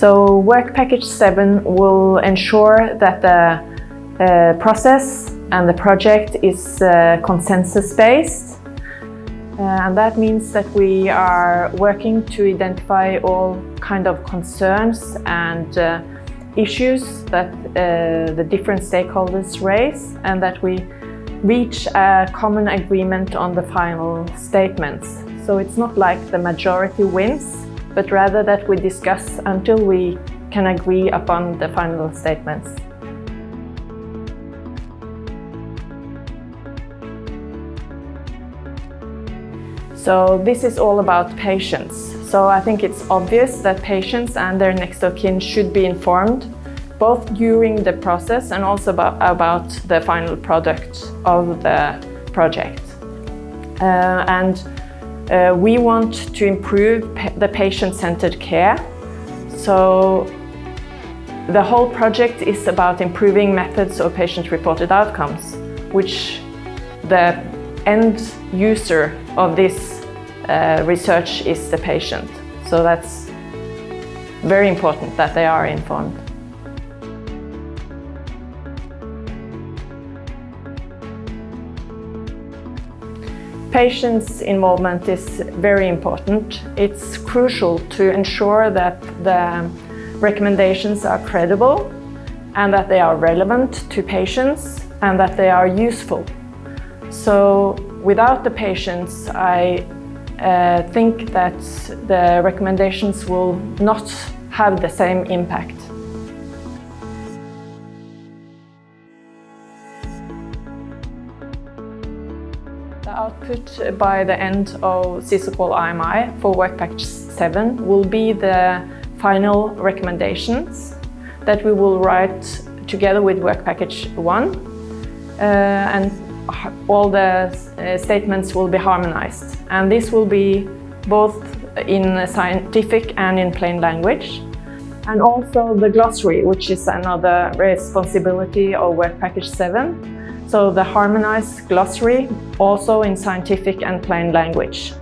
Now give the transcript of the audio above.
So Work Package 7 will ensure that the uh, process and the project is uh, consensus-based. Uh, and that means that we are working to identify all kind of concerns and uh, issues that uh, the different stakeholders raise and that we reach a common agreement on the final statements. So it's not like the majority wins, but rather that we discuss until we can agree upon the final statements. So this is all about patients. So I think it's obvious that patients and their next of kin should be informed both during the process and also about, about the final product of the project. Uh, and uh, we want to improve pa the patient-centered care. So the whole project is about improving methods of patient-reported outcomes, which the end user of this uh, research is the patient. So that's very important that they are informed. Patients' involvement is very important. It's crucial to ensure that the recommendations are credible and that they are relevant to patients and that they are useful. So without the patients, I uh, think that the recommendations will not have the same impact. The output by the end of SISAQOL IMI for Work Package 7 will be the final recommendations that we will write together with Work Package 1 uh, and all the uh, statements will be harmonized. And this will be both in scientific and in plain language. And also the glossary which is another responsibility of Work Package 7 so the harmonized glossary also in scientific and plain language.